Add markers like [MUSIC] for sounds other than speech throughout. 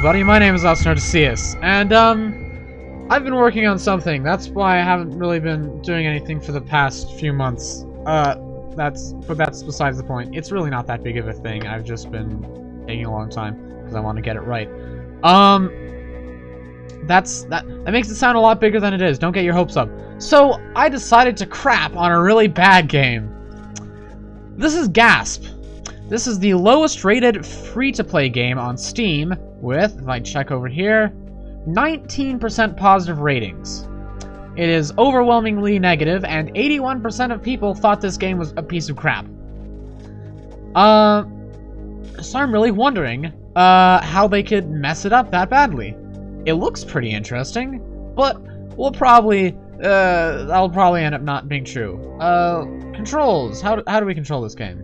everybody, my name is Osner Osnartisius, and, um, I've been working on something. That's why I haven't really been doing anything for the past few months. Uh, that's, but that's besides the point. It's really not that big of a thing. I've just been taking a long time, because I want to get it right. Um, that's, that, that makes it sound a lot bigger than it is. Don't get your hopes up. So, I decided to crap on a really bad game. This is Gasp. This is the lowest rated free-to-play game on Steam with, if I check over here, 19% positive ratings. It is overwhelmingly negative, and 81% of people thought this game was a piece of crap. Uh, so I'm really wondering uh, how they could mess it up that badly. It looks pretty interesting, but we'll probably, uh, that'll probably end up not being true. Uh, controls. How, how do we control this game?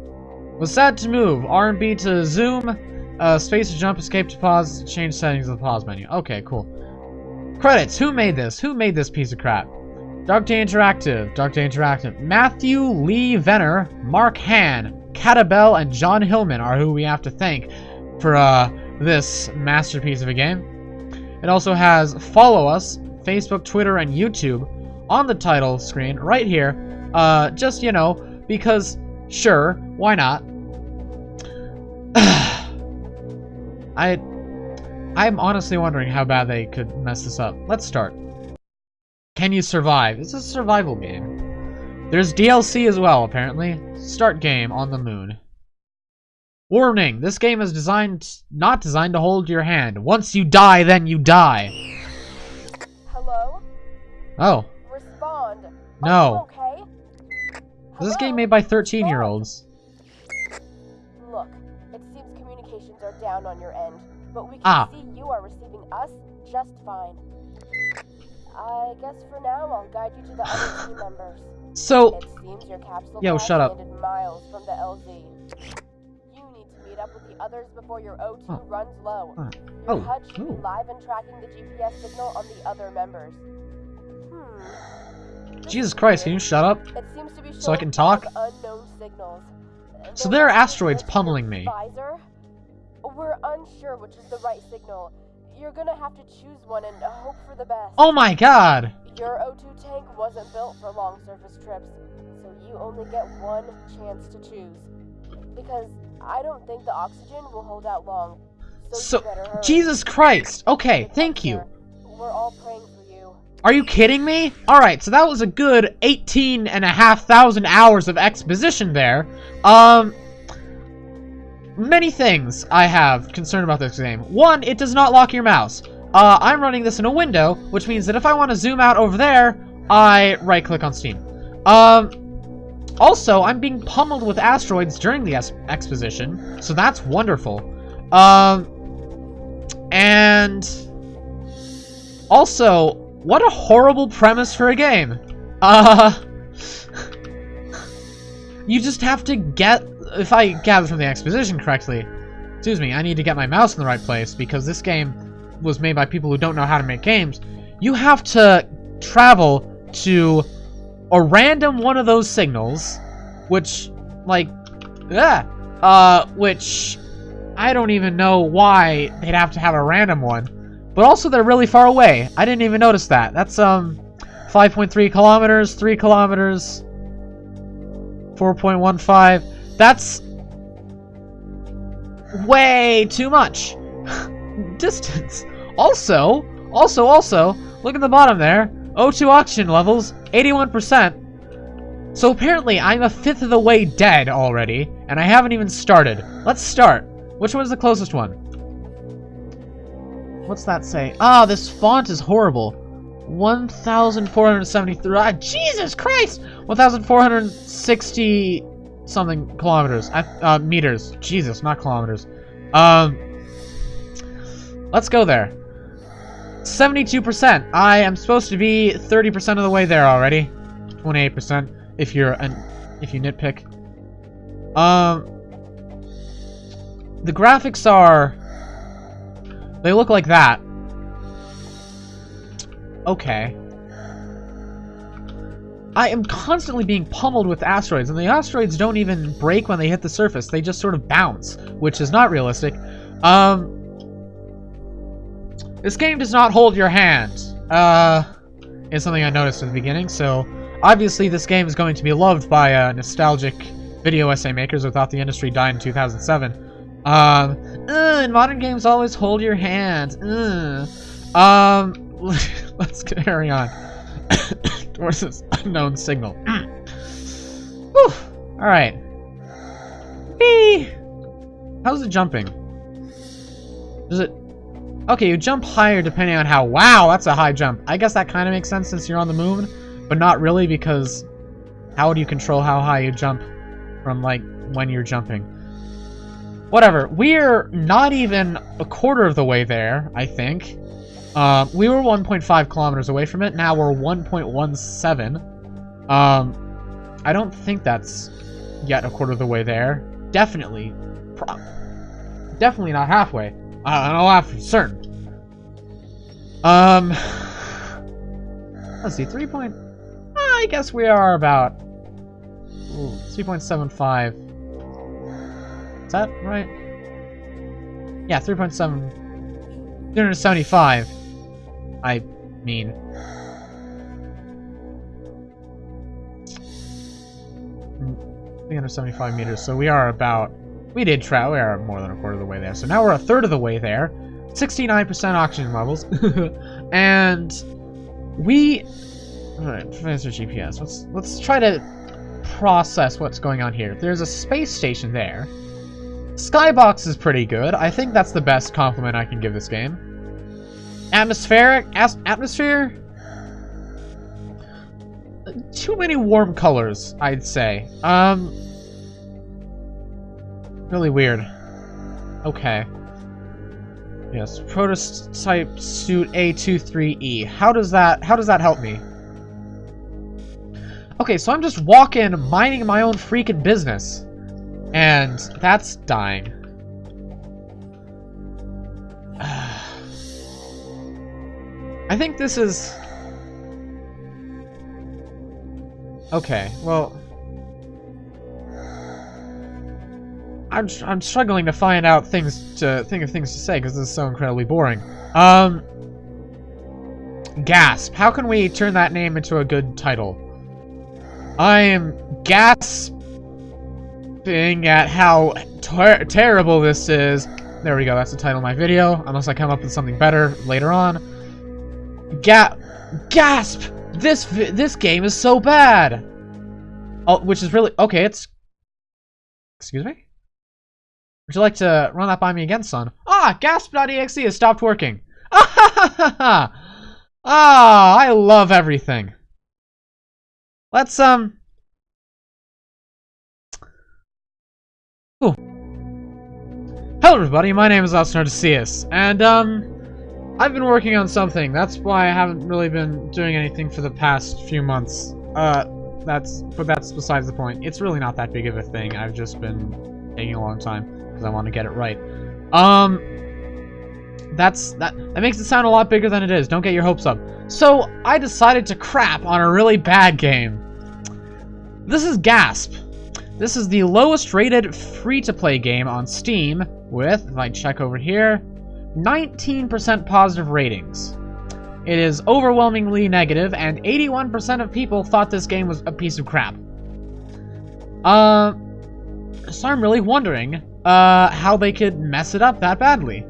WASD to move. R and B to zoom. Uh, space to jump, escape to pause, change settings of the pause menu. Okay, cool. Credits. Who made this? Who made this piece of crap? Dark Day Interactive. Dark Day Interactive. Matthew Lee Venner, Mark Han, Catabell, and John Hillman are who we have to thank for uh, this masterpiece of a game. It also has Follow Us, Facebook, Twitter, and YouTube on the title screen right here. Uh, just, you know, because Sure, why not? [SIGHS] I... I'm honestly wondering how bad they could mess this up. Let's start. Can you survive? It's a survival game. There's DLC as well, apparently. Start game on the moon. Warning! This game is designed... not designed to hold your hand. Once you die, then you die. Hello? Oh. Respond. No. okay? This is game made by 13-year-olds. Down on your end, but we can Ah. see you are receiving us just fine. I guess for now I'll guide you to the other [SIGHS] team members. So, It seems your capsule Yo, shut up. miles from the LZ. You need to meet up with the others before your O2 Oh. runs low. Oh. Your Oh, HUD should be live and tracking the GPS signal on the other members. Hmm. Jesus Christ, can you shut up? It seems to be So I can talk? Unknown signals. So There are must be a asteroids pummeling me. Visor. We're unsure which is the right signal. You're gonna have to choose one and hope for the best. Oh my god! Your O2 tank wasn't built for long surface trips, so you only get one chance to choose. Because I don't think the oxygen will hold out long. So, So, you better hurry. Jesus Christ! Okay, Good thank you. We're all praying for you. Are you kidding me? Alright, so that was a good 18 and a half thousand hours of exposition there. Um, many things I have concerned about this game. One, it does not lock your mouse. Uh, I'm running this in a window, which means that if I want to zoom out over there, I right-click on Steam. Um, also, I'm being pummeled with asteroids during the exposition, so that's wonderful. Um, and also, what a horrible premise for a game. Uh, [LAUGHS] you just have to get, if I gather from the exposition correctly, excuse me, I need to get my mouse in the right place because this game was made by people who don't know how to make games. You have to travel to a random one of those signals, which, like, yeah, uh, which I don't even know why they'd have to have a random one. But also, they're really far away. I didn't even notice that. That's, um, 5.3 kilometers, 3 kilometers, 4.15. That's way too much. [LAUGHS] Distance. Also, also, also, look at the bottom there. O2 oxygen levels, 81%. So apparently, I'm a fifth of the way dead already, and I haven't even started. Let's start. Which one's the closest one? What's that say? Ah, this font is horrible. 1,473. Ah, Jesus Christ! 1,460 something kilometers. Uh, uh, meters. Jesus, not kilometers. Um, let's go there. 72%. I am supposed to be 30% of the way there already. 28% if you're an if you nitpick. Um, the graphics are they look like that. Okay. I am constantly being pummeled with asteroids, and the asteroids don't even break when they hit the surface. They just sort of bounce, which is not realistic. Um, This game does not hold your hand. Uh, is something I noticed at the beginning, so obviously this game is going to be loved by uh, nostalgic video essay makers who thought the industry died in 2007. Um, uh, modern games always hold your hand. Uh. Um, [LAUGHS] let's carry on [COUGHS] [COUGHS] [LAUGHS] towards this unknown signal. [CLEARS THROAT] Whew. All right. Whee! How's it jumping? Does it... Okay, you jump higher depending on how... Wow, that's a high jump. I guess that kind of makes sense since you're on the moon, but not really because how do you control how high you jump from, like, when you're jumping? Whatever. We're not even a quarter of the way there, I think. Uh, we were 1.5 kilometers away from it. Now we're 1.17. Um, I don't think that's yet a quarter of the way there. Definitely. definitely not halfway. I don't know half certain. Um, [SIGHS] let's see, 3 point... I guess we are about 3.75. Is that right? Yeah, 3.7... 375. I mean... Three hundred seventy-five meters. So we are about. We did try. We are more than a quarter of the way there. So now we're a third of the way there. Sixty-nine percent oxygen levels, [LAUGHS] and we. All right, transfer GPS. Let's let's try to process what's going on here. There's a space station there. Skybox is pretty good. I think that's the best compliment I can give this game. Atmospheric? atmosphere? Too many warm colors, I'd say. Um... Really weird. Okay. Yes, prototype suit A23E. How does that, how does that help me? Okay, so I'm just walking, minding my own freaking business. And that's dying. I think this is... Okay, well... I'm, I'm struggling to find out things to think of things to say because this is so incredibly boring. Um, gasp. How can we turn that name into a good title? I am gasping at how ter terrible this is. There we go. That's the title of my video. Unless I come up with something better later on. Ga gasp! This this game is so bad. Oh, which is really okay. It's excuse me. Would you like to run that by me again, son? Ah, gasp.exe has stopped working. Ah, [LAUGHS] ah, I love everything. Let's um. Ooh. Hello, everybody. My name is Odysseus, and um. I've been working on something. That's why I haven't really been doing anything for the past few months. Uh, that's, but that's besides the point. It's really not that big of a thing. I've just been taking a long time because I want to get it right. Um, that's, that, that makes it sound a lot bigger than it is. Don't get your hopes up. So, I decided to crap on a really bad game. This is Gasp. This is the lowest rated free-to-play game on Steam with, if I check over here, 19% positive ratings. It is overwhelmingly negative, and 81% of people thought this game was a piece of crap. Uh, so I'm really wondering uh, how they could mess it up that badly.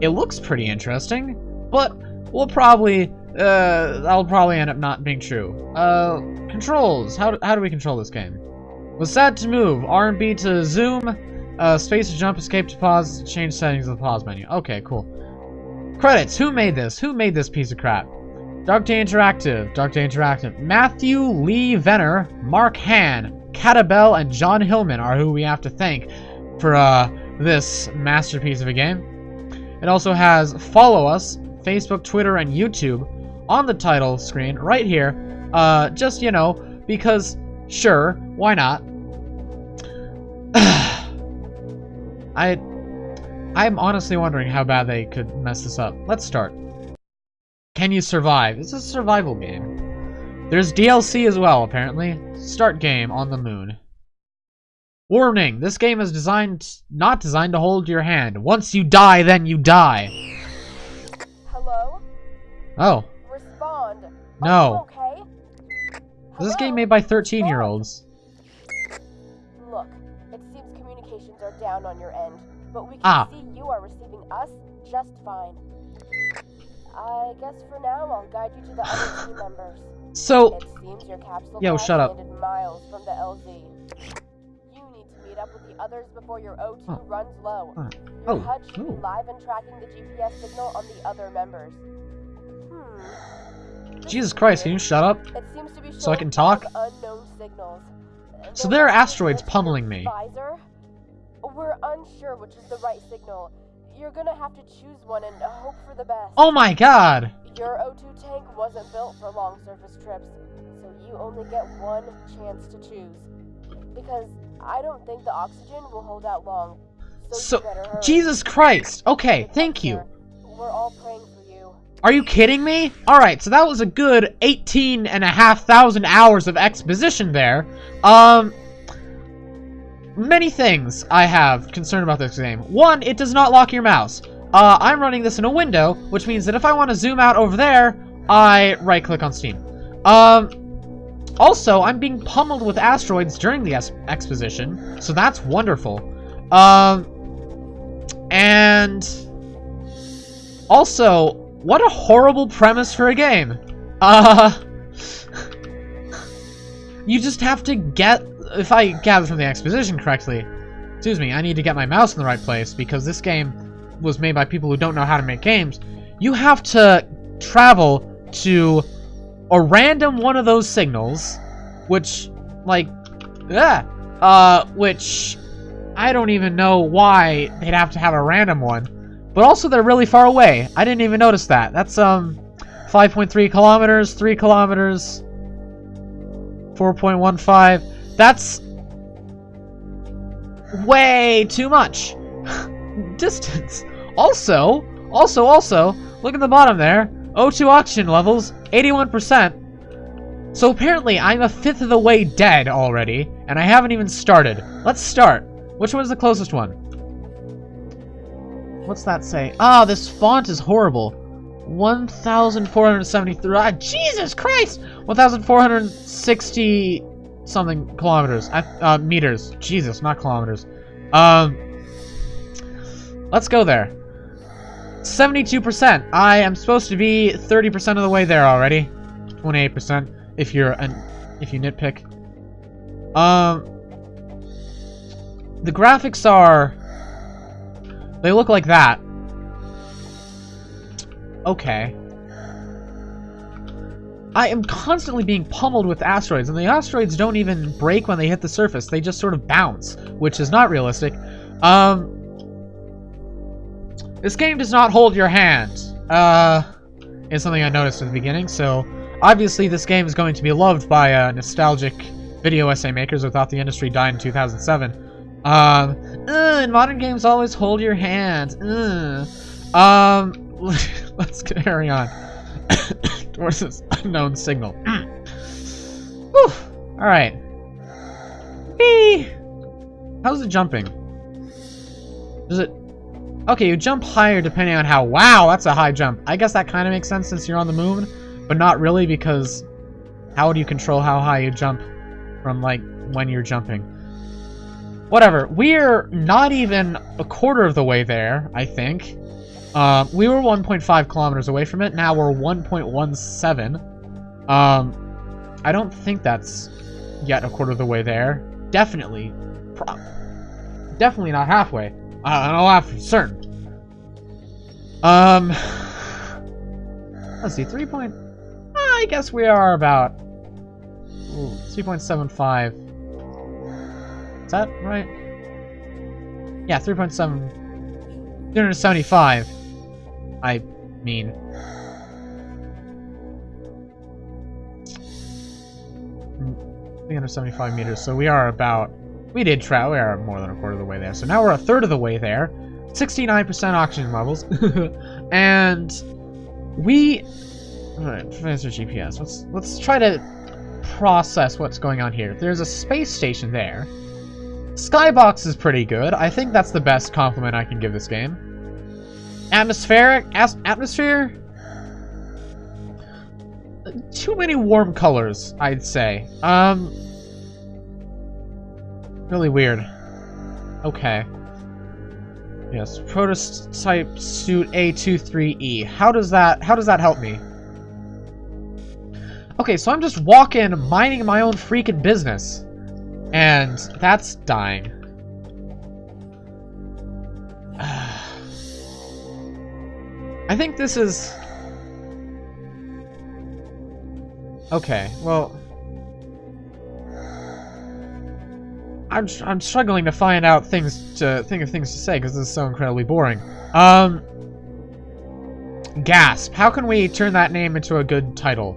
It looks pretty interesting, but we'll probably, uh, that'll probably end up not being true. Uh, controls. How do, how do we control this game? WASD to move. R and B to zoom. Uh, space to jump, escape to pause, change settings of the pause menu. Okay, cool. Credits. Who made this? Who made this piece of crap? Dark Day Interactive. Dark Day Interactive. Matthew Lee Venner, Mark Han, Catabell, and John Hillman are who we have to thank for uh, this masterpiece of a game. It also has Follow Us, Facebook, Twitter, and YouTube on the title screen right here. Uh, just, you know, because, sure, why not? [SIGHS] [LAUGHS] I... I'm honestly wondering how bad they could mess this up. Let's start. Can you survive? It's a survival game. There's DLC as well, apparently. Start game on the moon. Warning, this game is designed, not designed to hold your hand. Once you die, then you die. Hello? Oh. Respond. No. Okay? This is a game made by 13 down on your end, but we can Ah. see you are receiving us just fine. I guess for now I'll guide you to the other team [SIGHS] members. So, It seems your capsule Yo, shut up. miles from the LZ. You need to meet up with the others before your O2 Oh. runs low. Uh, oh, HUD should oh. be live and tracking the GPS signal on the other members. Hmm. Jesus Christ, can you shut up? It seems to be So I can talk? Unknown signals. So There are must be a asteroids glitch in your pummeling me. Visor. We're unsure which is the right signal. You're gonna have to choose one and hope for the best. Oh my god! Your O2 tank wasn't built for long surface trips, so you only get one chance to choose. Because I don't think the oxygen will hold out long. So, So, you better hurry. Jesus Christ! Okay, Good thank you. We're all praying for you. Are you kidding me? Alright, so that was a good 18 and a half thousand hours of exposition there. Um, many things I have concerned about this game. One, it does not lock your mouse. Uh, I'm running this in a window, which means that if I want to zoom out over there, I right-click on Steam. Um, also, I'm being pummeled with asteroids during the exposition, so that's wonderful. Um, and also, what a horrible premise for a game. Uh, [LAUGHS] you just have to get, if I gather from the exposition correctly, excuse me, I need to get my mouse in the right place because this game was made by people who don't know how to make games. You have to travel to a random one of those signals, which, like, yeah, uh, which I don't even know why they'd have to have a random one. But also, they're really far away. I didn't even notice that. That's, um, 5.3 kilometers, 3 kilometers, 4.15. That's way too much. [LAUGHS] Distance. Also, also, also, look at the bottom there. O2 oxygen levels, 81%. So apparently, I'm a fifth of the way dead already, and I haven't even started. Let's start. Which one's the closest one? What's that say? Ah, this font is horrible. 1,473. Ah, Jesus Christ! 1,460 something kilometers. I- Uh, meters. Jesus, not kilometers. Um, let's go there. 72%. I am supposed to be 30% of the way there already. 28% if you're an if you nitpick. Um, the graphics are they look like that. Okay. I am constantly being pummeled with asteroids, and the asteroids don't even break when they hit the surface. They just sort of bounce, which is not realistic. Um, this game does not hold your hand. Uh, is something I noticed at the beginning, so obviously this game is going to be loved by uh, nostalgic video essay makers who thought the industry died in 2007. Um, "Ugh, modern games always hold your hand. Ugh." Um, [LAUGHS] let's carry on. [COUGHS] [LAUGHS] Towards this unknown signal. Mm. Whew. Alright. Whee! How's it jumping? Does it... Okay, you jump higher depending on how... Wow, that's a high jump. I guess that kind of makes sense since you're on the moon, but not really because how do you control how high you jump from, like, when you're jumping? Whatever. We're not even a quarter of the way there, I think. Uh, we were 1.5 kilometers away from it. Now we're 1.17. Um, I don't think that's yet a quarter of the way there. Definitely. Definitely not halfway. Uh, I'll have for certain. Um, let's see, 3 point... I guess we are about... Ooh, 3.75. Is that right? Yeah, 3.7... 375. I mean. Mm, 375 meters, so we are about... We did try, we are more than a quarter of the way there. So now we're a third of the way there. 69% oxygen levels. [LAUGHS] and we... Alright, Professor GPS. Let's, let's try to process what's going on here. There's a space station there. Skybox is pretty good. I think that's the best compliment I can give this game. Atmospheric? Atmosphere? too many warm colors, I'd say. Um, really weird. Okay. Yes, prototype suit A23E. How does that, how does that help me? Okay, so I'm just walking, minding my own freaking business. And that's dying. I think this is... Okay, well... I'm, I'm struggling to find out things to think of things to say because this is so incredibly boring. Um, gasp. How can we turn that name into a good title?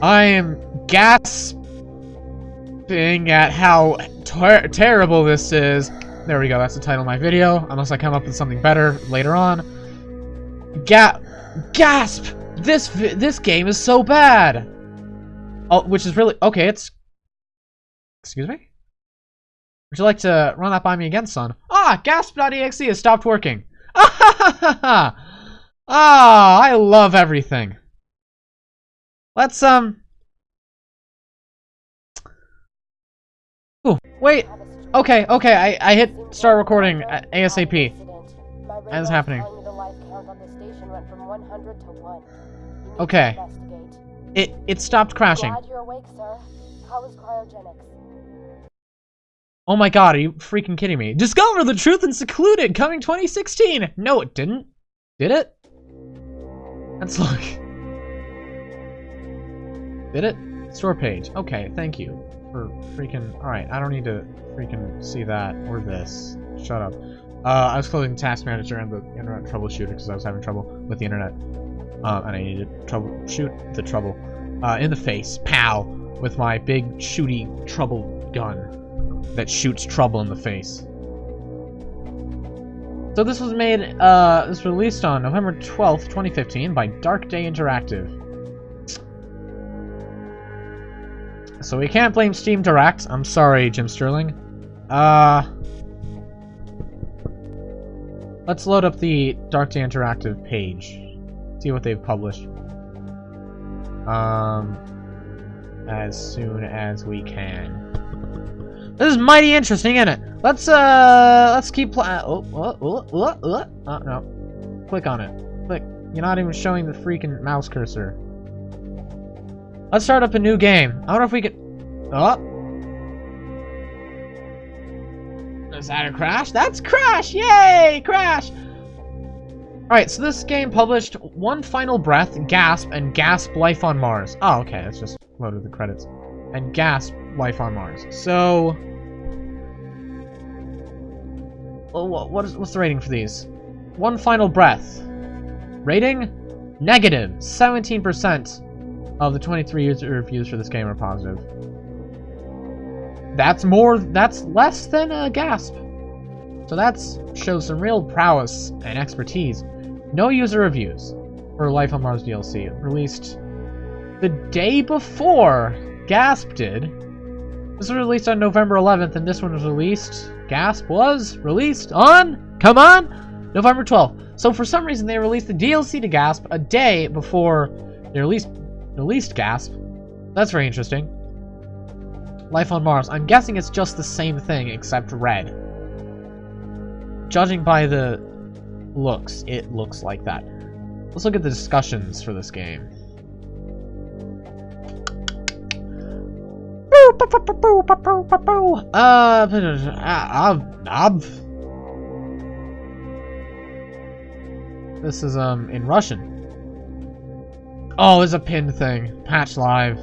I am gasping at how ter terrible this is. There we go. That's the title of my video. Unless I come up with something better later on. Ga gasp! This this game is so bad. Oh, which is really okay. It's excuse me. Would you like to run that by me again, son? Ah, gasp.exe has stopped working. Ah, [LAUGHS] ah, I love everything. Let's, um... Ooh, wait. Okay, okay, I, I hit start recording ASAP. As happening. Okay. It, it stopped crashing. Glad you're awake, sir. How is cryogenics? Oh my god, are you freaking kidding me? Discover the truth in Secluded, coming 2016! No, it didn't. Did it? Let's look. Did it? Store page. Okay, thank you for freaking... Alright, I don't need to freaking see that or this. Shut up. Uh, I was closing Task Manager and the Internet Troubleshooter because I was having trouble with the Internet. Uh, and I needed to troubleshoot the trouble. Uh, in the face. Pow! With my big shooty trouble gun that shoots trouble in the face. So this was made, uh, this was released on November 12th, 2015 by Dark Day Interactive. So we can't blame Steam Direct. I'm sorry, Jim Sterling. Uh... Let's load up the Dark Day Interactive page. See what they've published. Um... As soon as we can. This is mighty interesting, isn't it? Let's uh, let's keep pl- oh, oh, oh, oh, oh, oh, no. Click on it. Click. You're not even showing the freaking mouse cursor. Let's start up a new game. I wonder if we can. Oh. Is that a crash? That's crash! Yay! Crash! Alright, so this game published One Final Breath, Gasp, and Gasp Life on Mars. Oh, okay, let's just loaded the credits. And Gasp Life on Mars. So, what is, what's the rating for these? One Final Breath. Rating? Negative. 17% of the 23 user reviews for this game are positive. That's more, that's less than a gasp. So that's shows some real prowess and expertise. No user reviews for Life on Mars DLC. Released the day before Gasp did. This was released on November 11th, and this one was released Gasp was released on, come on, November 12th. So for some reason they released the DLC to Gasp a day before they released, released Gasp. That's very interesting. Life on Mars. I'm guessing it's just the same thing except red. Judging by the looks, it looks like that. Let's look at the discussions for this game. Uh, This is, um, in Russian. Oh, it's a pinned thing. Patch live.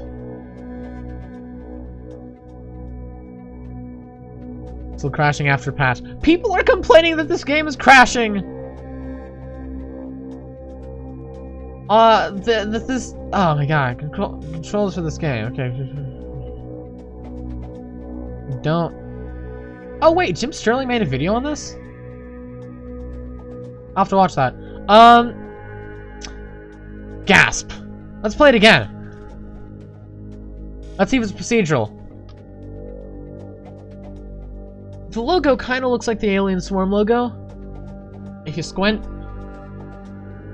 Still crashing after patch. People are complaining that this game is crashing! Uh, the, this... Oh my god, control, controls for this game. Okay. Don't... Oh wait, Jim Sterling made a video on this? I'll have to watch that. Um... Gasp. Let's play it again. Let's see if it's procedural. The logo kind of looks like the Alien Swarm logo. If you squint.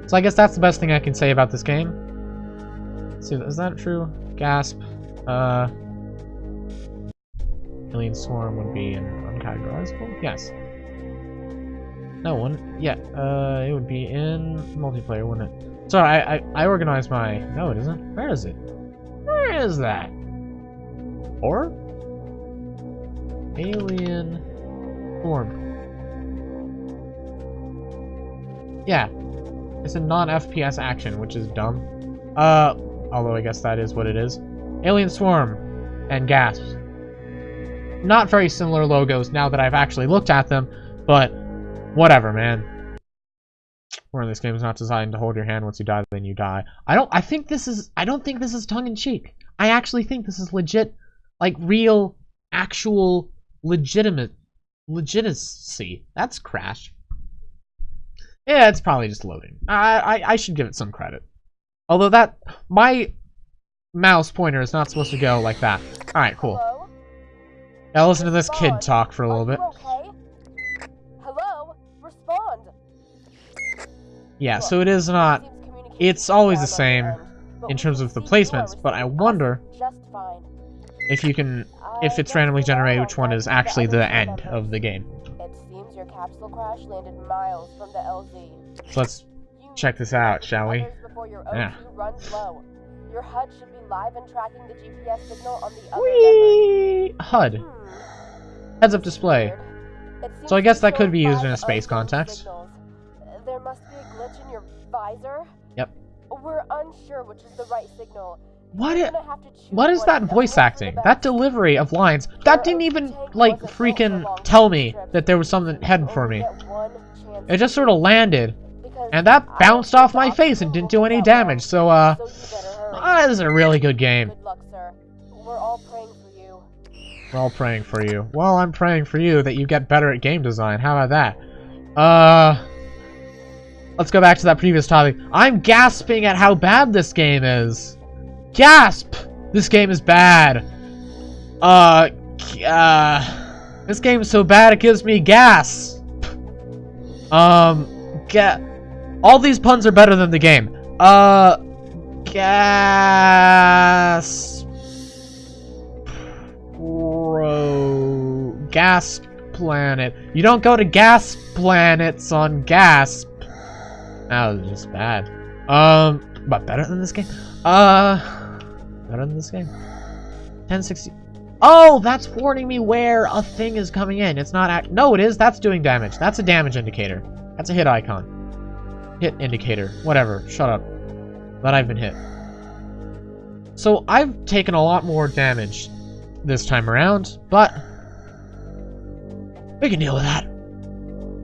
So I guess that's the best thing I can say about this game. Let's see, is that true? Gasp. Uh, Alien Swarm would be an uncategorizable? Yes. No one. Yeah, uh, it would be in multiplayer, wouldn't it? Sorry, I, I, I organized my... No, it isn't. Where is it? Where is that? Or? Alien Swarm. Yeah. It's a non-FPS action, which is dumb. Uh, although I guess that is what it is. Alien Swarm and Gasp. Not very similar logos now that I've actually looked at them, but whatever, man. Or this game is not designed to hold your hand once you die, then you die. I don't. I think this is. I don't think this is tongue in cheek. I actually think this is legit, like real, actual, legitimate, legitimacy. That's Crash. Yeah, it's probably just loading. I, I I should give it some credit. Although that my mouse pointer is not supposed to go like that. All right, cool. Hello? Now listen to this kid talk for a little bit. okay? Hello? Respond. Yeah, so it is not it's always the same your end, but in terms of the see you are placements, but I wonder just fine. If you can if it's randomly generated which one is actually the end of the game. It seems your capsule crash landed miles from the LZ. So let's check this out, shall we? your Yeah. O2 runs low. Your HUD should be live and tracking the GPS signal on the other Whee! HUD. Hmm. Heads up display. So I guess that could be used in a space context. There must be a glitch in your visor. Yep. We're unsure which is the right signal. What You're i- gonna have to choose what is that voice hope for the acting? That delivery of lines. That didn't even like freaking tell me that there was something heading for me. It just sort of landed and that bounced off my face and didn't do any damage. So uh ah, this is a really good game. We're all praying for you. We're all praying for you. Well, I'm praying for you that you get better at game design. How about that? Uh, let's go back to that previous topic. I'm gasping at how bad this game is. Gasp! This game is bad. Uh, uh, this game is so bad it gives me gas. Um, ga- all these puns are better than the game. Uh, gas. Bro, Gasp Planet. You don't go to gas planets on gas. That was just bad. Um, but better than this game. Uh, better than this game. 1060. Oh, that's warning me where a thing is coming in. It's not act. No, it is. That's doing damage. That's a damage indicator. That's a hit icon. Hit indicator. Whatever. Shut up. That I've been hit. So I've taken a lot more damage this time around, but we can deal with that.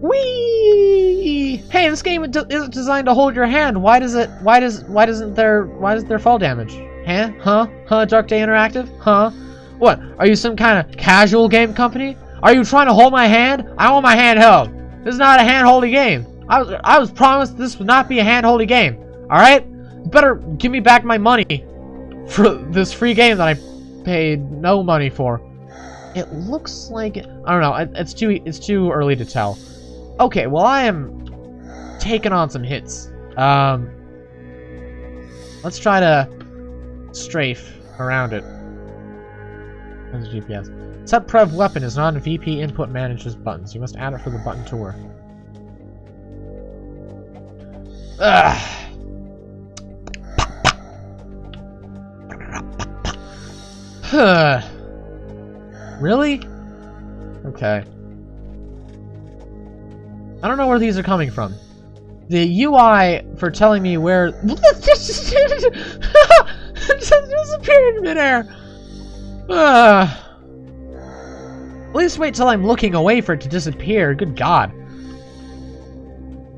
Whee! Hey, this game isn't designed to hold your hand. Why does it? Why does? Why doesn't there? Why does there fall damage? Huh? Huh? Huh? Dark Day Interactive? Huh? What? Are you some kind of casual game company? Are you trying to hold my hand? I want my hand held. This is not a hand-holdy game. I was I was promised this would not be a hand-holdy game. All right? You better give me back my money for this free game that I paid no money for. It looks like I don't know. It's too it's too early to tell. Okay, well I am taking on some hits. Um, let's try to strafe around it. That's GPS. Set prev weapon is not VP input manages buttons. You must add it for the button to work. Ugh. [SIGHS] Really? Okay. I don't know where these are coming from. The UI for telling me where [LAUGHS] [LAUGHS] [LAUGHS] just disappeared in midair. Uh, at least wait till I'm looking away for it to disappear. Good God.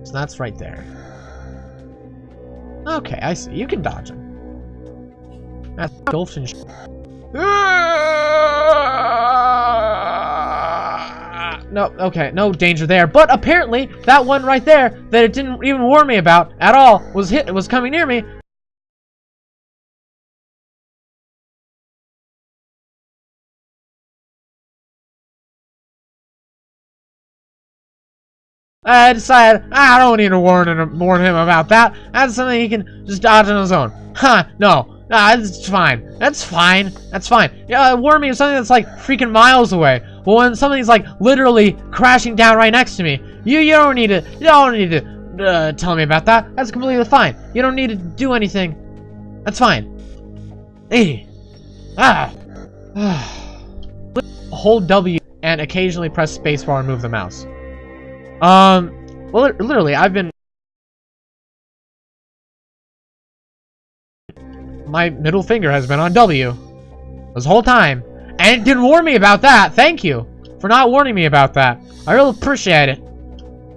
So that's right there. Okay, I see. You can dodge him. That's Gulf and sh- No, okay, no danger there. But apparently, that one right there that it didn't even warn me about at all was hit was coming near me. I decided I don't need to warn him, warn him about that. That's something he can just dodge on his own. Huh? No, Ah, that's fine. That's fine. That's fine. Yeah, warn me of something that's like freaking miles away. But when something's like literally crashing down right next to me, you you don't need to you don't need to uh, tell me about that. That's completely fine. You don't need to do anything. That's fine. Hey. Ah. [SIGHS] Hold W and occasionally press spacebar and move the mouse. Um, well, literally, I've been my middle finger has been on W this whole time. And it didn't warn me about that. Thank you for not warning me about that. I really appreciate it.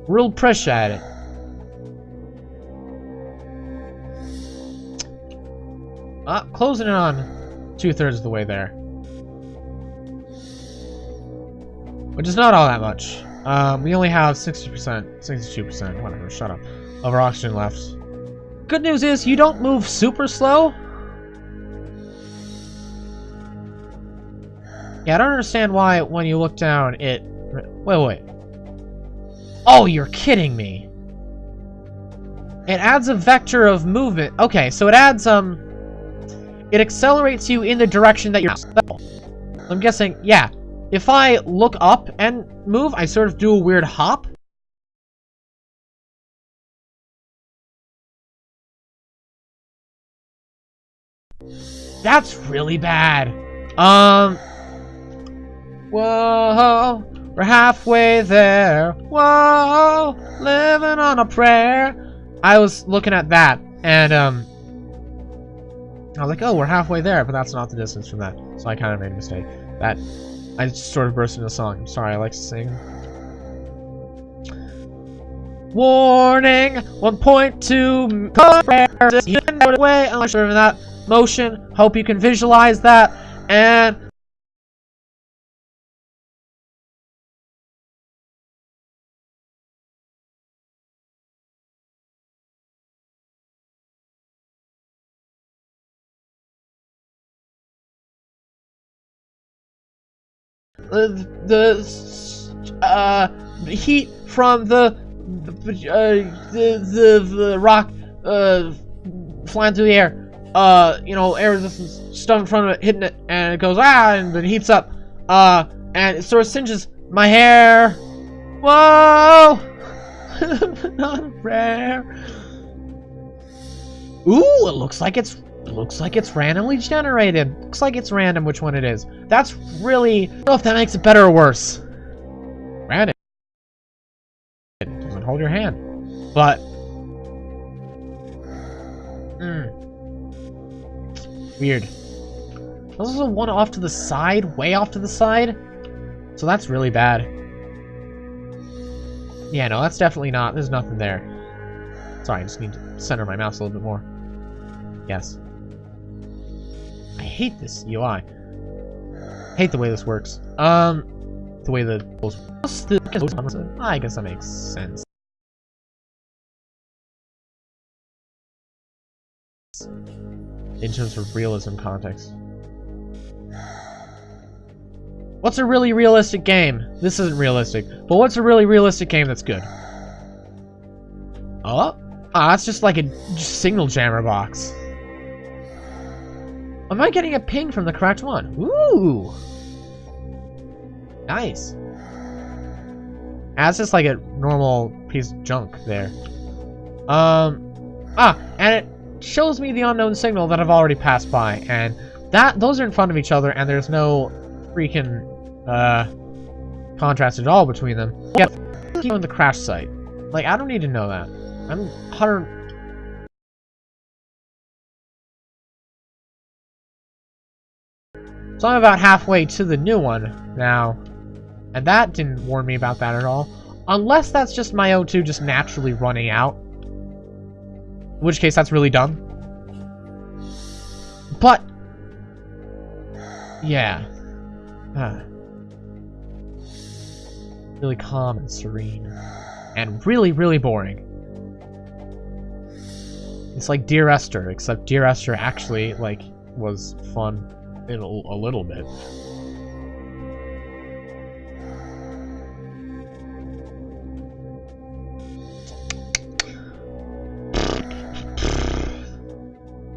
Real appreciate it. Uh, closing in on two-thirds of the way there. Which is not all that much. Um, we only have 60%, 62%, whatever, shut up, of our oxygen left. Good news is you don't move super slow, Yeah, I don't understand why when you look down it... Wait, wait. Oh, you're kidding me. It adds a vector of movement. Okay, so it adds, um... It accelerates you in the direction that you're... I'm guessing, yeah. If I look up and move, I sort of do a weird hop. That's really bad. Um... Whoa, we're halfway there. Whoa, living on a prayer. I was looking at that, and um, I was like, oh, we're halfway there, but that's not the distance from that. So I kind of made a mistake. That I just sort of burst into song. I'm sorry, I like to sing. Warning! 1.2 you can away unless you're in that motion. Hope you can visualize that. And uh, the uh, heat from the uh, the, the, the rock uh, flying through the air. Uh, you know, air resistance stuff in front of it, hitting it, and it goes ah, and then heats up. Uh, and it sort of singes my hair. Whoa! [LAUGHS] Not rare. Ooh, it looks like it's looks like it's randomly generated. Looks like it's random which one it is. That's really... I don't know if that makes it better or worse. Random. It doesn't hold your hand. But... Hmm. Weird. There's also one off to the side, way off to the side. So that's really bad. Yeah, no, that's definitely not. There's nothing there. Sorry, I just need to center my mouse a little bit more. Yes. I hate this UI. hate the way this works. Um, the way the... I guess that makes sense. In terms of realism context. What's a really realistic game? This isn't realistic, but what's a really realistic game that's good? Oh? Ah, that's just like a signal jammer box. Am I getting a ping from the correct one? Ooh! Nice. That's just like a normal piece of junk there. Um, ah, and it shows me the unknown signal that I've already passed by, and that those are in front of each other, and there's no freaking uh contrast at all between them. Yeah, on the crash site. Like, I don't need to know that. I'm 100 So I'm about halfway to the new one now. And that didn't warn me about that at all. Unless that's just my O2 just naturally running out. In which case, that's really dumb. But... Yeah. Huh. Really calm and serene. And really, really boring. It's like Dear Esther, except Dear Esther actually, like, was fun in a, a little bit.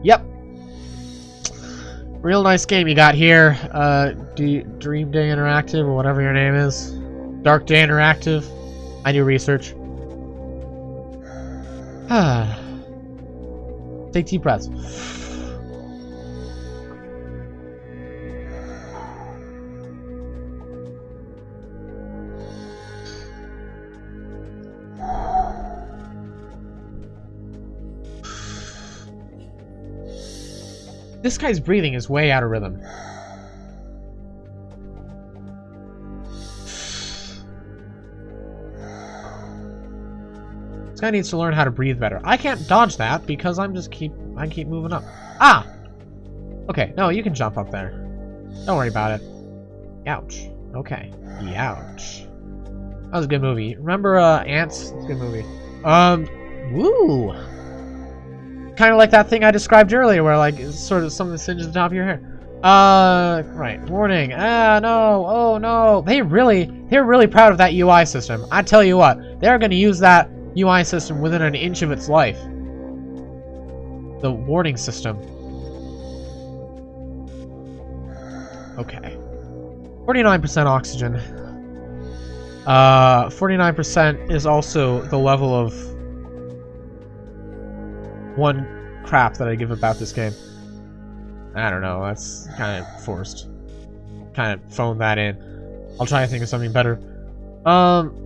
Yep. Real nice game you got here. Uh, D Dream Day Interactive, or whatever your name is. Dark Day Interactive. I do research. [SIGHS] Take deep breaths. This guy's breathing is way out of rhythm. This guy needs to learn how to breathe better. I can't dodge that because I'm just keep I keep moving up. Ah! Okay, no, you can jump up there. Don't worry about it. Ouch. Okay. Ouch. That was a good movie. Remember uh Ants? It's a good movie. Um woo! Kind of like that thing I described earlier, where like sort of something singes the top of your hair. Uh, right. Warning. Ah, no. Oh no. They really, they're really proud of that UI system. I tell you what, they're to use that UI system within an inch of its life. The warning system. Okay. 49% oxygen. Uh, 49% is also the level of one crap that I give about this game. I don't know, that's kind of forced. Kind of phone that in. I'll try to think of something better. Um,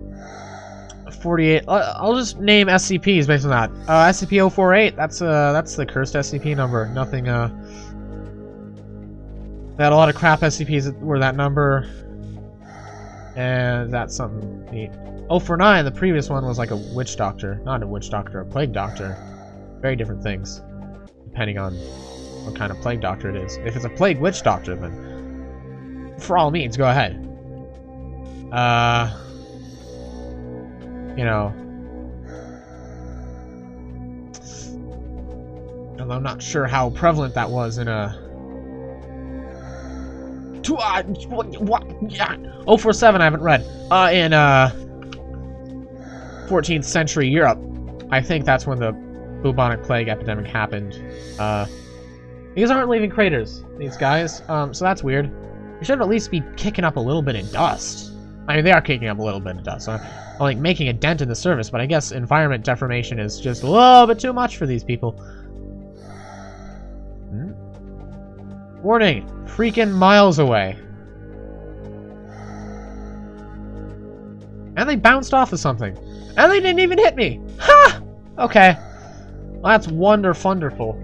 48. I'll just name SCPs based on that. Uh, SCP-048. That's uh, that's the cursed SCP number. Nothing. Uh, they had a lot of crap SCPs that were that number, and that's something neat. 049. The previous one was like a witch doctor, not a witch doctor, a plague doctor. Very different things, depending on what kind of plague doctor it is. If it's a plague witch doctor, then for all means, go ahead. Uh, you know, although I'm not sure how prevalent that was in a. Two, uh, what? Yeah. 047 I haven't read. Uh, in uh, 14th century Europe, I think that's when the bubonic plague epidemic happened. Uh, these aren't leaving craters, these guys, um, so that's weird. They should at least be kicking up a little bit of dust. I mean, they are kicking up a little bit of dust, so i'm like making a dent in the surface, but I guess environment deformation is just a little bit too much for these people. Hmm? Warning, freaking miles away. And they bounced off of something. And they didn't even hit me! Ha! Okay. Well, that's wonderful.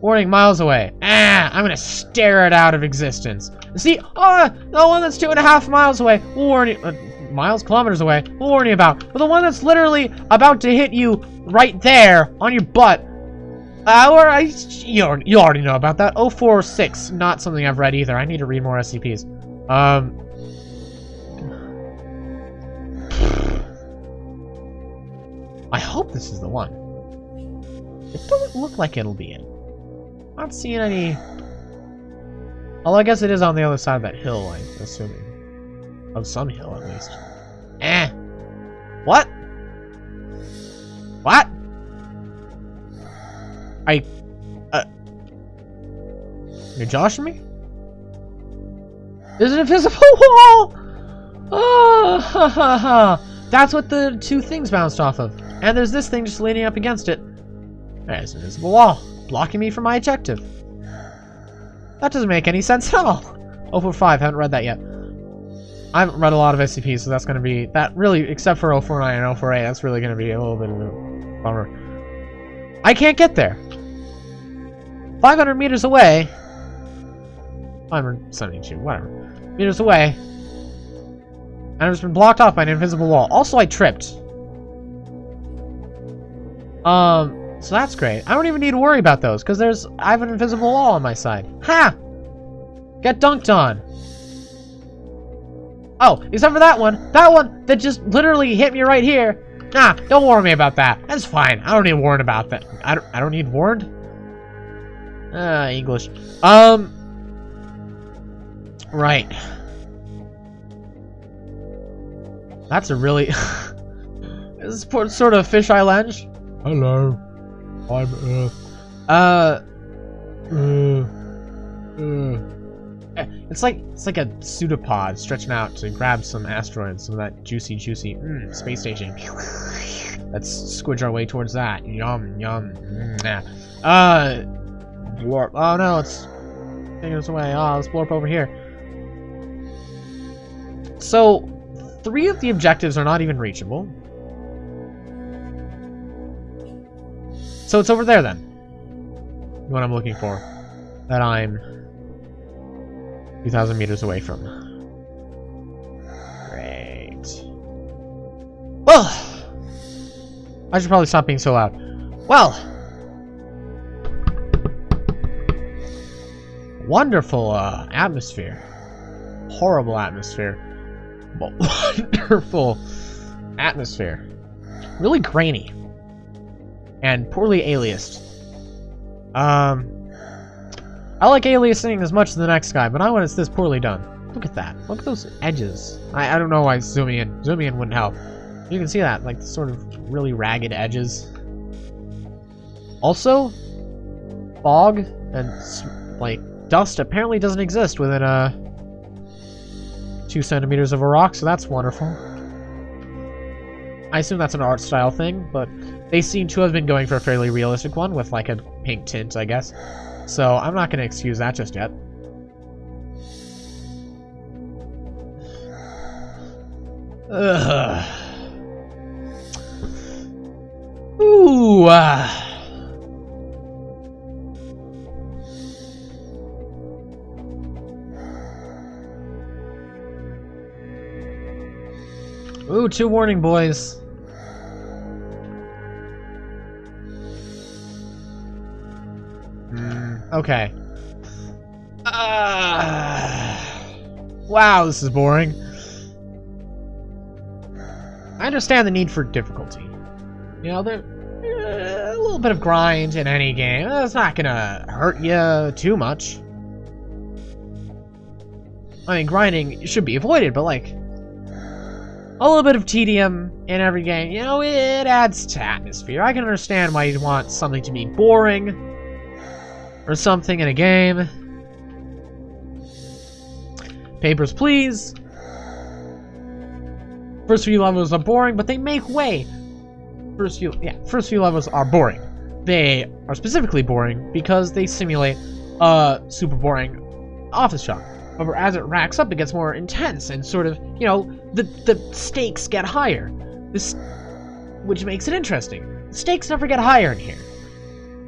Warning, miles away. Ah, I'm gonna stare it out of existence. See, oh, the one that's two and a half miles away, we'll warn you, uh, miles, kilometers away, we'll warn you about. But the one that's literally about to hit you right there on your butt, uh, I, you, you already know about that. 046, not something I've read either. I need to read more SCPs. Um, [SIGHS] I hope this is the one. It doesn't look like it'll be it. Not seeing any... Well, I guess it is on the other side of that hill, I'm assuming. Of some hill, at least. Eh. What? What? I... Uh... You're joshing me? There's an invisible [LAUGHS] wall! Oh, ha ha ha! That's what the two things bounced off of. And there's this thing just leaning up against it. There's an invisible wall, blocking me from my objective. That doesn't make any sense at all. 045, haven't read that yet. I haven't read a lot of SCPs, so that's going to be... That really, except for 049 and 048, that's really going to be a little bit of a bummer. I can't get there. 500 meters away... 572, whatever. Meters away. And I've just been blocked off by an invisible wall. Also, I tripped. Um, so that's great. I don't even need to worry about those, because there's I have an invisible wall on my side. Ha! Get dunked on. Oh, except for that one. That one that just literally hit me right here. Nah, don't warn me about that. That's fine. I don't need warned about that. I don't, I don't need warned? Ah, uh, English. Um... Right. That's a really... [LAUGHS] this is sort of fisheye lens. Hello. I'm Earth. Uh... Uh... Eh, It's like it's like a pseudopod stretching out to grab some asteroids, some of that juicy, juicy mm, space station. Let's squidge our way towards that. Yum, yum. Mm. Uh, blorp. Oh no, it's taking us away. Oh, let's blorp over here. So, three of the objectives are not even reachable. So it's over there then. What I'm looking for. That I'm 2,000 meters away from. Great. Well, I should probably stop being so loud. Well, wonderful uh, atmosphere. Horrible atmosphere. [LAUGHS] Wonderful atmosphere. Really grainy. And poorly aliased. Um, I like aliasing as much as the next guy, but not when it's this poorly done. Look at that. Look at those edges. I, I don't know why zooming in. Zooming in wouldn't help. You can see that, like, sort of really ragged edges. Also, fog and, like, dust apparently doesn't exist within, uh, two centimeters of a rock, so that's wonderful. I assume that's an art style thing, but they seem to have been going for a fairly realistic one with, like, a pink tint, I guess. So I'm not going to excuse that just yet. Ugh. Ooh. ah. Ooh, two warning boys. Okay. Ah. wow, this is boring. I understand the need for difficulty. You know, there uh, a little bit of grind in any game. That's not gonna hurt you too much. I mean, grinding should be avoided, but like a little bit of tedium in every game, you know, it adds to atmosphere. I can understand why you'd want something to be boring or something in a game. Papers, please. First few levels are boring, but they make way. First few, yeah, first few levels are boring. They are specifically boring because they simulate a super boring office job. However, as it racks up, it gets more intense and sort of, you know, the the stakes get higher. This, which makes it interesting. The stakes never get higher in here.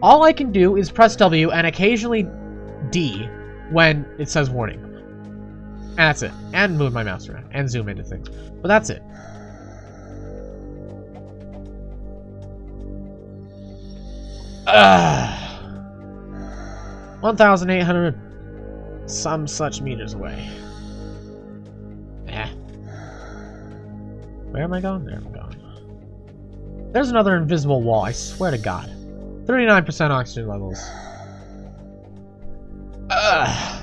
All I can do is press W and occasionally D when it says warning. And that's it. And move my mouse around and zoom into things. But that's it. Ugh. 1,800 some such meters away. Eh. Where am I going? There I'm going. There's another invisible wall, I swear to god. 39% oxygen levels. Ugh.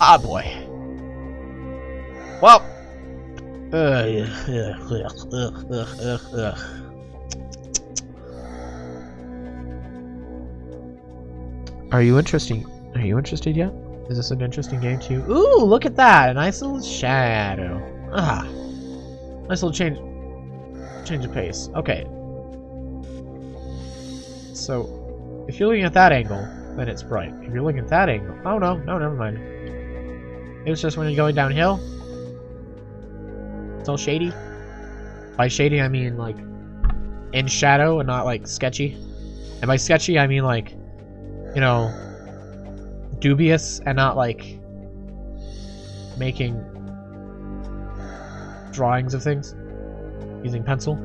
Ah, boy. Well. Ugh, ugh, ugh. Are you interesting? Are you interested yet? Is this an interesting game to you? Ooh, look at that! A nice little shadow. Ah. Nice little change change of pace. Okay. So if you're looking at that angle, then it's bright. If you're looking at that angle oh no, no, never mind. It's just when you're going downhill. It's all shady. By shady I mean like in shadow and not like sketchy. And by sketchy I mean like you know dubious and not like making drawings of things using pencil.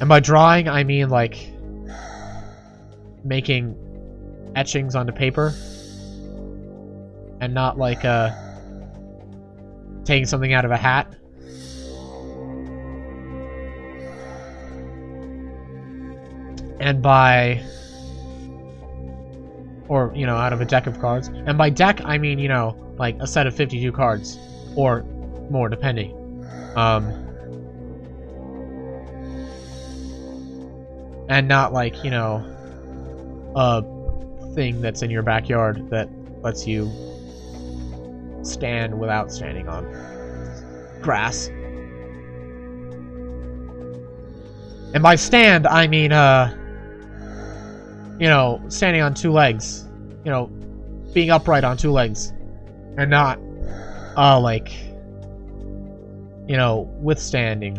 And by drawing, I mean like making etchings onto paper? And not like uh taking something out of a hat. And by or you know out of a deck of cards. And by deck i mean you know like a set of 52 cards or more depending. Um and not like you know a thing that's in your backyard that lets you stand without standing on grass. And by stand, I mean, uh, you know, standing on two legs. You know, being upright on two legs. And not, uh, like, you know, withstanding.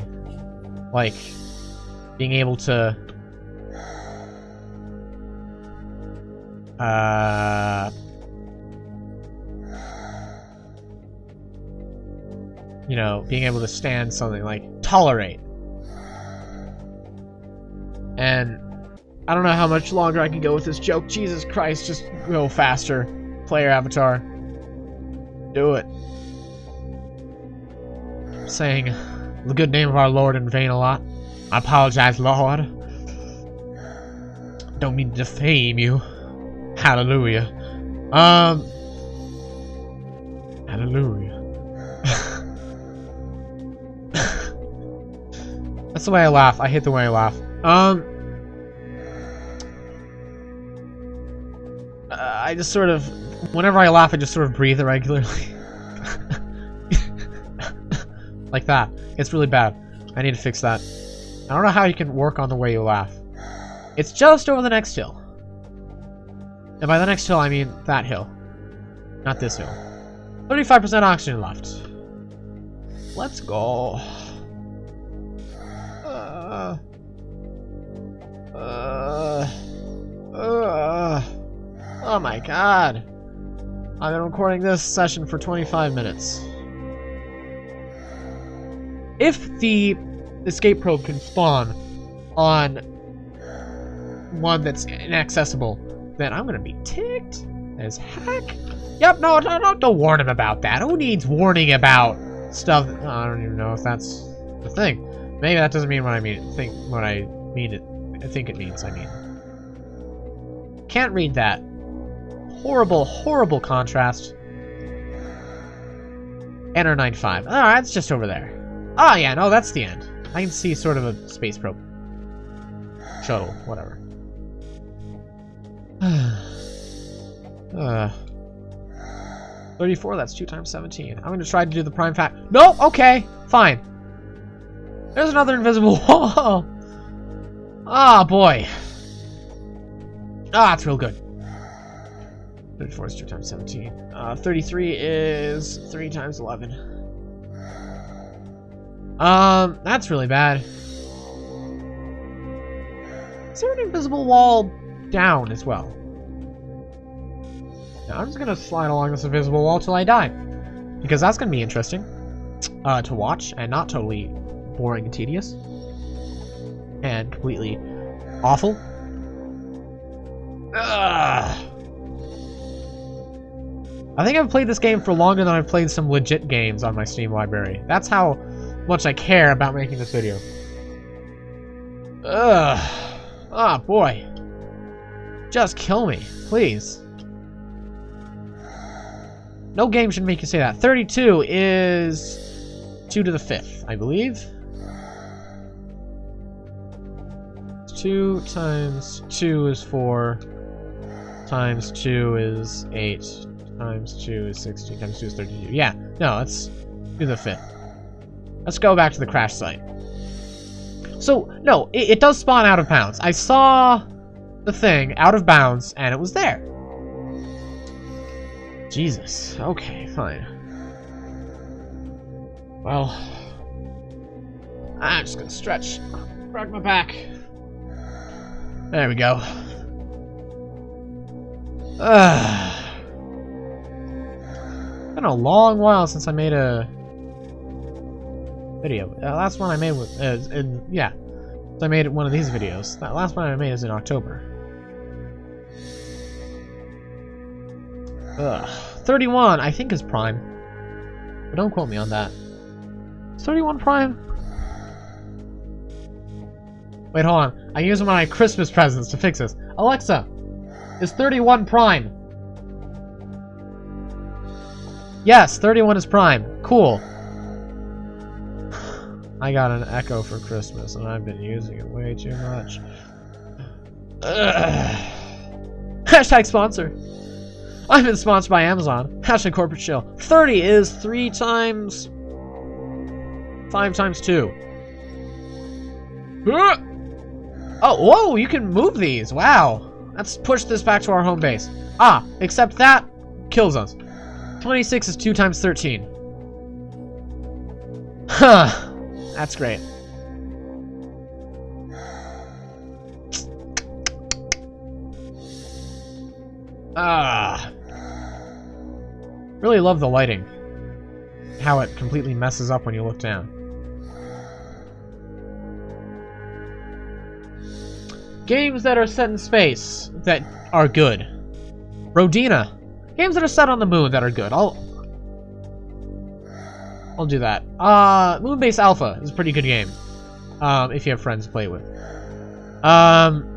Like, being able to, uh, you know, being able to stand something like tolerate. And I don't know how much longer I can go with this joke. Jesus Christ, just go faster. Player avatar. Do it. Saying the good name of our Lord in vain a lot. I apologize, Lord. Don't mean to defame you. Hallelujah. Um. Hallelujah. [LAUGHS] That's the way I laugh. I hate the way I laugh. Um. I just sort of, whenever I laugh, I just sort of breathe irregularly. [LAUGHS] like that. It's really bad. I need to fix that. I don't know how you can work on the way you laugh. It's just over the next hill. And by the next hill, I mean that hill. Not this hill. 35% oxygen left. Let's go. Uh, uh, uh, oh my god. I've been recording this session for 25 minutes. If the escape probe can spawn on one that's inaccessible, then I'm gonna be ticked as heck. Yep, no, no, no, don't warn him about that. Who needs warning about stuff? I don't even know if that's the thing. Maybe that doesn't mean what I mean. Think what I mean. It. I think it means. I mean. Can't read that. Horrible, horrible contrast. Enter 95. Alright, it's just over there. Oh yeah, no, that's the end. I can see sort of a space probe. Shuttle, whatever. [SIGHS] uh, 34, that's 2 times 17. I'm going to try to do the prime fact. No, okay, fine. There's another invisible [LAUGHS] wall. Ah, oh, boy. Ah, it's real good. 34 is 2 times 17. Uh, 33 is 3 times 11. Um, that's really bad. Is there an invisible wall down as well? Now, I'm just gonna slide along this invisible wall till I die. Because that's gonna be interesting uh, to watch and not totally boring and tedious. And completely awful. Ugh. I think I've played this game for longer than I've played some legit games on my Steam library. That's how much I care about making this video. Ugh. Ah, oh, boy. Just kill me, please. No game should make you say that. 32 is 2 to the 5th, I believe. 2 times 2 is 4. Times 2 is 8. Times 2 is 16. Times 2 is 32. Yeah, no, let's do the 5th. Let's go back to the crash site. So, no, it, it does spawn out of bounds. I saw the thing out of bounds, and it was there. Jesus. Okay, fine. Well, I'm just gonna stretch, crack my back. There we go. Uh, [SIGHS] been a long while since I made a video. Uh, last one I made was, uh, in, yeah, I made one of these videos. That last one I made is in October. Ugh. 31, I think is prime. But don't quote me on that. Is 31 prime? Wait, hold on. I use my Christmas presents to fix this. Alexa, is 31 prime? Yes, 31 is prime. Cool. I got an Echo for Christmas, and I've been using it way too much. Ugh. Hashtag sponsor. I've been sponsored by Amazon. Hashtag corporate shill. 30 is 3 times... 5 times 2. Ah! Oh, whoa, you can move these. Wow. Let's push this back to our home base. Ah, except that kills us. 26 is 2 times 13. Huh. That's great. Ah. Really love the lighting. How it completely messes up when you look down. Games that are set in space that are good. Rodina. Games that are set on the moon that are good. I'll I'll do that. Uh Moonbase Alpha is a pretty good game. Um, if you have friends to play with. Um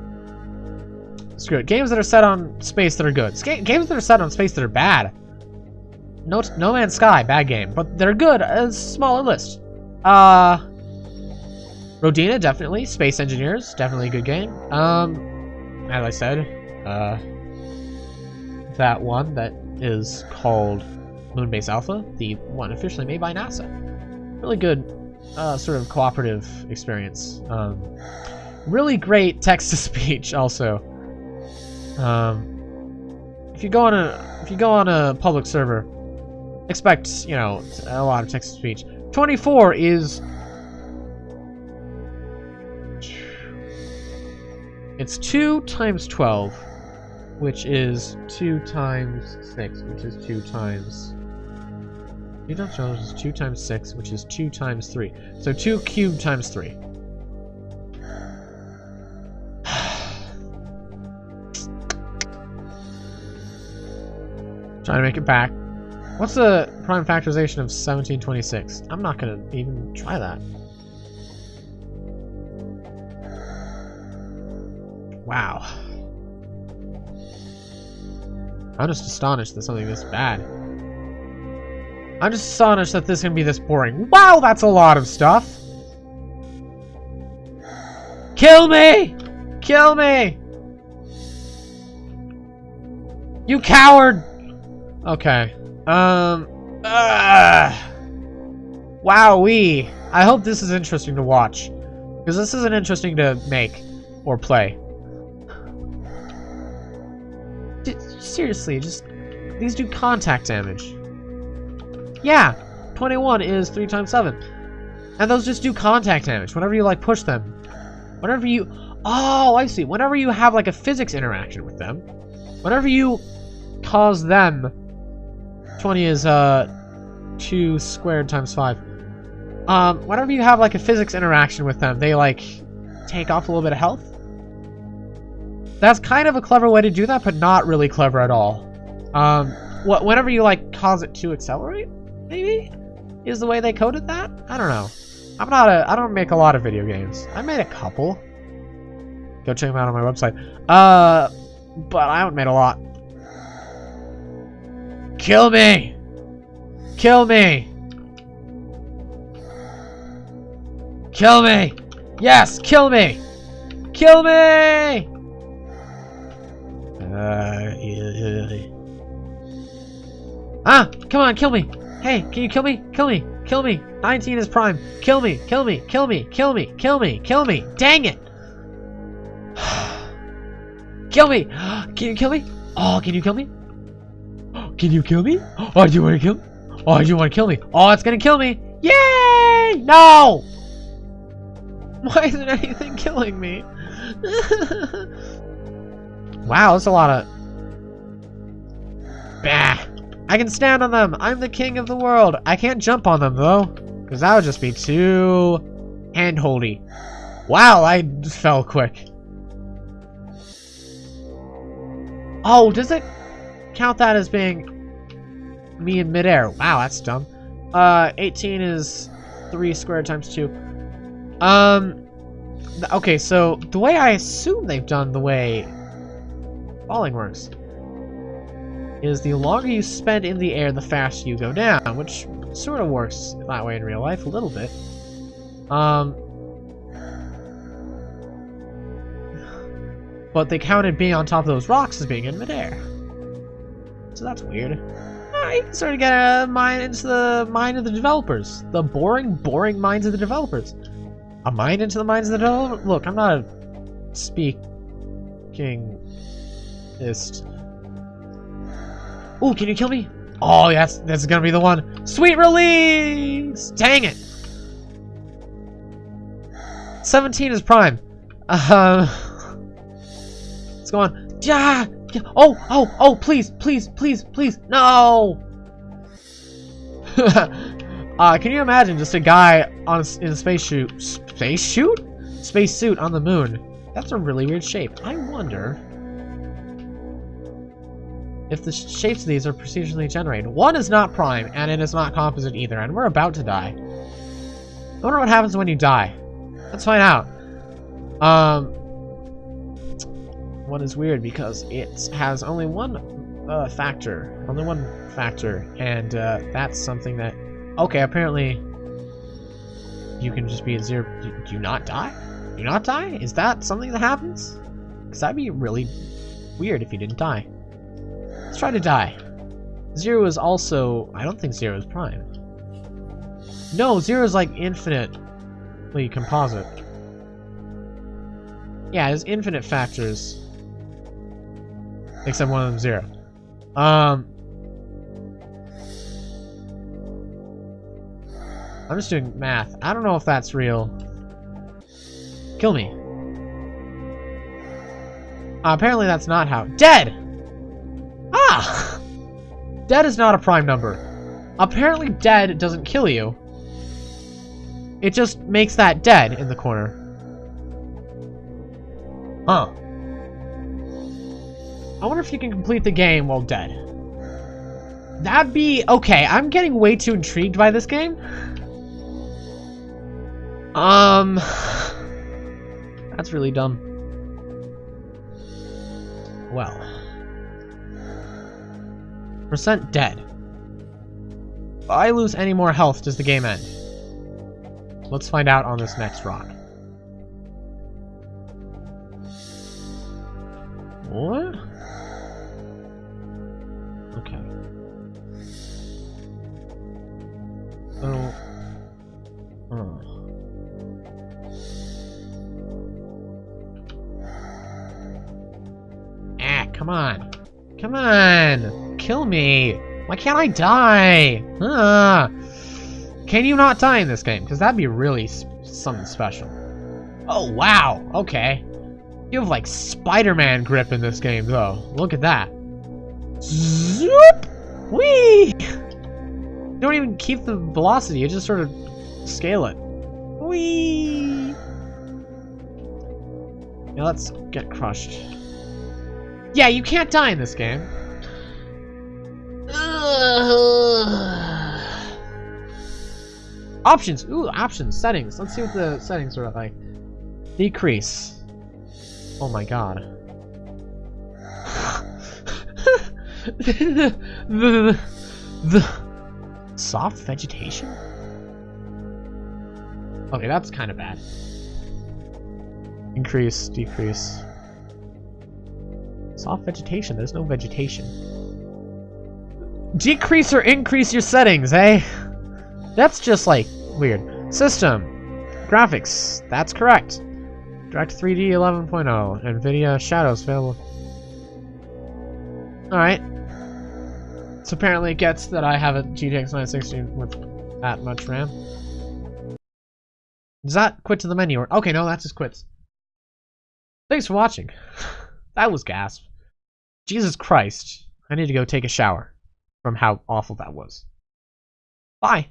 Screw it. Games that are set on space that are good. Games that are set on space that are bad. No, no Man's Sky, bad game, but they're good. A smaller list. Uh, Rodina, definitely. Space Engineers, definitely a good game. Um, as I said, uh, that one that is called Moonbase Alpha, the one officially made by NASA. Really good, uh, sort of cooperative experience. Um, really great text-to-speech, [LAUGHS] also. Um, if you go on a if you go on a public server, expect you know a lot of text to speech. Twenty four is it's two times twelve, which is two times six, which is two times. Two times twelve is two times six, which is two times three. So two cubed times three. [SIGHS] Trying to make it back. What's the prime factorization of 1726? I'm not gonna even try that. Wow. I'm just astonished that something this bad. I'm just astonished that this can be this boring. Wow, that's a lot of stuff! Kill me! Kill me! You coward! Okay. Um. Uh, Wowee. I hope this is interesting to watch. Because this isn't interesting to make or play. Seriously, just... These do contact damage. Yeah, 21 is 3 times 7. And those just do contact damage whenever you, like, push them. Whenever you... Oh, I see. Whenever you have, like, a physics interaction with them. Whenever you cause them 20 is, uh, 2 squared times 5. Um, whenever you have, like, a physics interaction with them, they, like, take off a little bit of health. That's kind of a clever way to do that, but not really clever at all. Um, wh whenever you, like, cause it to accelerate, maybe? Is the way they coded that? I don't know. I'm not a- I don't make a lot of video games. I made a couple. Go check them out on my website. Uh, but I haven't made a lot. Kill me! Kill me! Kill me! Yes, kill me! Kill me! Uh, ah, come on, kill me! Hey, can you kill me? Kill me! Kill me! 19 is prime! Kill me! Kill me! Kill me! Kill me! Kill me! Kill me! Dang it! [SIGHS] kill me! [GASPS] Can you kill me? Oh, can you kill me? Can you kill me? Oh, do you want to kill me? Oh, do you want to kill me? Oh, it's gonna kill me! Yay! No! Why isn't anything killing me? [LAUGHS] wow, that's a lot of... Bah! I can stand on them! I'm the king of the world! I can't jump on them, though. Because that would just be too... handholdy. Wow, I fell quick. Oh, does it count that as being me in midair. Wow, that's dumb. Uh, 18 is 3 squared times 2. Um, okay, so the way I assume they've done the way falling works is the longer you spend in the air, the faster you go down, which sort of works that way in real life a little bit. Um, but they counted being on top of those rocks as being in midair. So that's weird. I can sort of get a mind into the mind of the developers. The boring, boring minds of the developers. A mind into the minds of the developers? Look, I'm not a speakingist. Oh, can you kill me? Oh, yes, that's gonna be the one. Sweet release! Dang it! 17 is prime. Uh, let's go on. Yeah! Oh, oh, oh, please, please, please, please, no! [LAUGHS] uh, can you imagine just a guy on a, in a space suit, space suit? Space suit on the moon. That's a really weird shape. I wonder if the shapes of these are procedurally generated. One is not prime, and it is not composite either, and we're about to die. I wonder what happens when you die. Let's find out. Um, one is weird because it has only one uh, factor, only one factor, and uh, that's something that. Okay, apparently you can just be at zero. Do, you not die? Do you not die? Is that something that happens? Because that'd be really weird if you didn't die. Let's try to die. Zero is also. I don't think zero is prime. No, zero is like infinitely composite. Yeah, there's infinite factors. Except one of them zero. Um. I'm just doing math. I don't know if that's real. Kill me. Uh, apparently that's not how- DEAD! Ah! Dead is not a prime number. Apparently dead doesn't kill you. It just makes that dead in the corner. Huh. I wonder if you can complete the game while dead. That'd be... Okay, I'm getting way too intrigued by this game. Um... That's really dumb. Well... Percent dead. If I lose any more health, does the game end? Let's find out on this next rock. What? Oh. Ah, come on. Come on! Kill me! Why can't I die? Ah. Can you not die in this game? Because that'd be really something special. Oh, wow! Okay. You have like Spider-Man grip in this game, though. Look at that. Zoop! Whee! You don't even keep the velocity, you just sort of scale it. Whee! Now let's get crushed. Yeah, you can't die in this game. [SIGHS] options. Ooh, options. Settings. Let's see what the settings are like. Decrease. Oh my god. the, the, the soft vegetation? Okay, that's kind of bad. Increase, decrease. Soft vegetation, there's no vegetation. Decrease or increase your settings, eh? That's just like weird. System. Graphics. That's correct. Direct 3D 11.0. NVIDIA Shadows available. Alright. So apparently it gets that I have a GTX 960 with that much RAM. Does that quit to the menu? Or Okay, no, that just quits. Thanks for watching. [LAUGHS] that was gasp. Jesus Christ. I need to go take a shower from how awful that was. Bye.